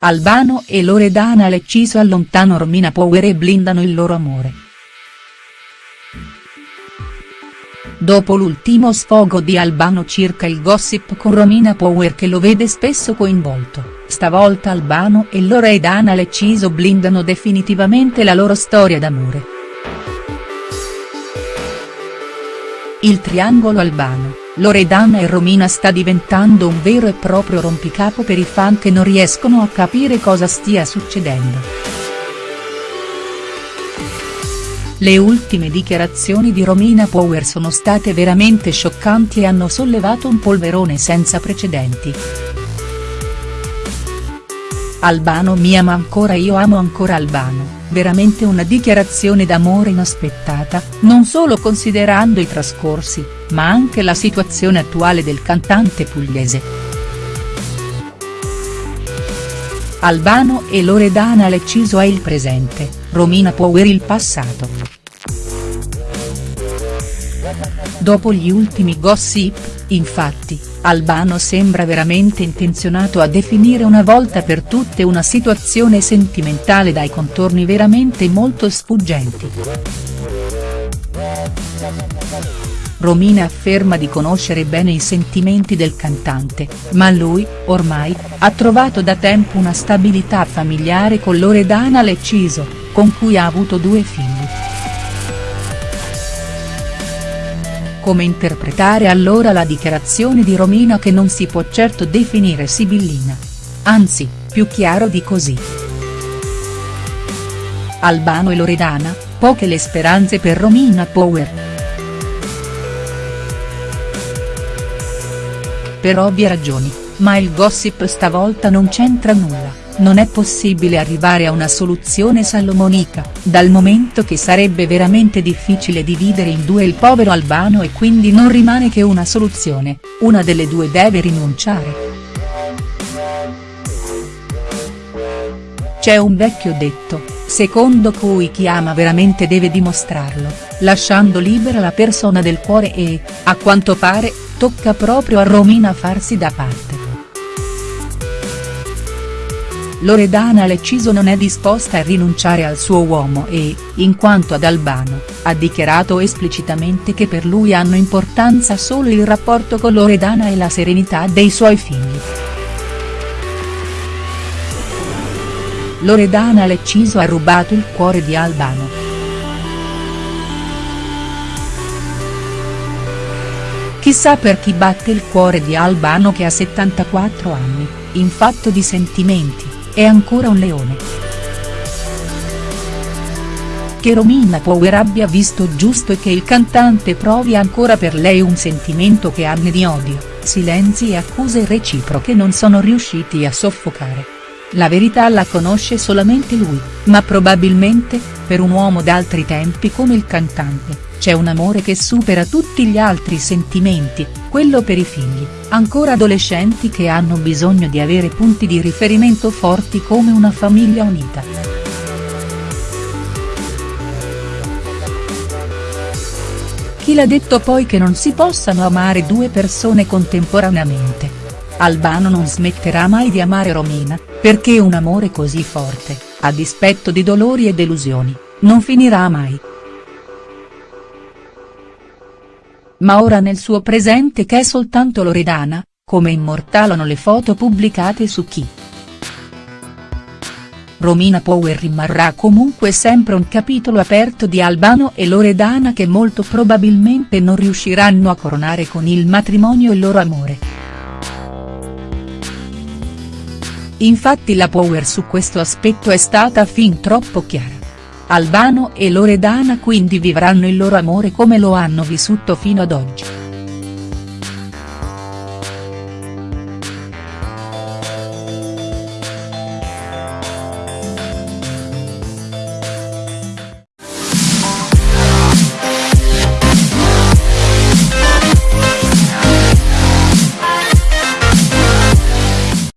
Albano e Loredana Lecciso allontano Romina Power e blindano il loro amore. Dopo l'ultimo sfogo di Albano circa il gossip con Romina Power che lo vede spesso coinvolto, stavolta Albano e Loredana Lecciso blindano definitivamente la loro storia d'amore. Il triangolo Albano Loredana e Romina sta diventando un vero e proprio rompicapo per i fan che non riescono a capire cosa stia succedendo. Le ultime dichiarazioni di Romina Power sono state veramente scioccanti e hanno sollevato un polverone senza precedenti. Albano mi ama ancora io amo ancora Albano veramente una dichiarazione d'amore inaspettata, non solo considerando i trascorsi, ma anche la situazione attuale del cantante pugliese. Albano e Loredana Lecciso è il presente, Romina Power il passato. Dopo gli ultimi gossip, infatti, Albano sembra veramente intenzionato a definire una volta per tutte una situazione sentimentale dai contorni veramente molto sfuggenti. Romina afferma di conoscere bene i sentimenti del cantante, ma lui, ormai, ha trovato da tempo una stabilità familiare con Loredana Lecciso, con cui ha avuto due figli. Come interpretare allora la dichiarazione di Romina che non si può certo definire sibillina? Anzi, più chiaro di così. Albano e Loredana, poche le speranze per Romina Power. Per ovvie ragioni, ma il gossip stavolta non c'entra nulla non è possibile arrivare a una soluzione salomonica, dal momento che sarebbe veramente difficile dividere in due il povero Albano e quindi non rimane che una soluzione, una delle due deve rinunciare. C'è un vecchio detto, secondo cui chi ama veramente deve dimostrarlo, lasciando libera la persona del cuore e, a quanto pare, tocca proprio a Romina farsi da parte. Loredana Lecciso non è disposta a rinunciare al suo uomo e, in quanto ad Albano, ha dichiarato esplicitamente che per lui hanno importanza solo il rapporto con Loredana e la serenità dei suoi figli. Loredana Lecciso ha rubato il cuore di Albano. Chissà per chi batte il cuore di Albano che ha 74 anni, in fatto di sentimenti è ancora un leone. Che Romina Power abbia visto giusto e che il cantante provi ancora per lei un sentimento che anni di odio, silenzi e accuse reciproche non sono riusciti a soffocare. La verità la conosce solamente lui, ma probabilmente, per un uomo d'altri tempi come il cantante, c'è un amore che supera tutti gli altri sentimenti, quello per i figli, ancora adolescenti che hanno bisogno di avere punti di riferimento forti come una famiglia unita. Chi l'ha detto poi che non si possano amare due persone contemporaneamente? Albano non smetterà mai di amare Romina, perché un amore così forte, a dispetto di dolori e delusioni, non finirà mai. ma ora nel suo presente che è soltanto Loredana, come immortalano le foto pubblicate su Chi. Romina Power rimarrà comunque sempre un capitolo aperto di Albano e Loredana che molto probabilmente non riusciranno a coronare con il matrimonio il loro amore. Infatti la Power su questo aspetto è stata fin troppo chiara. Albano e Loredana quindi vivranno il loro amore come lo hanno vissuto fino ad oggi.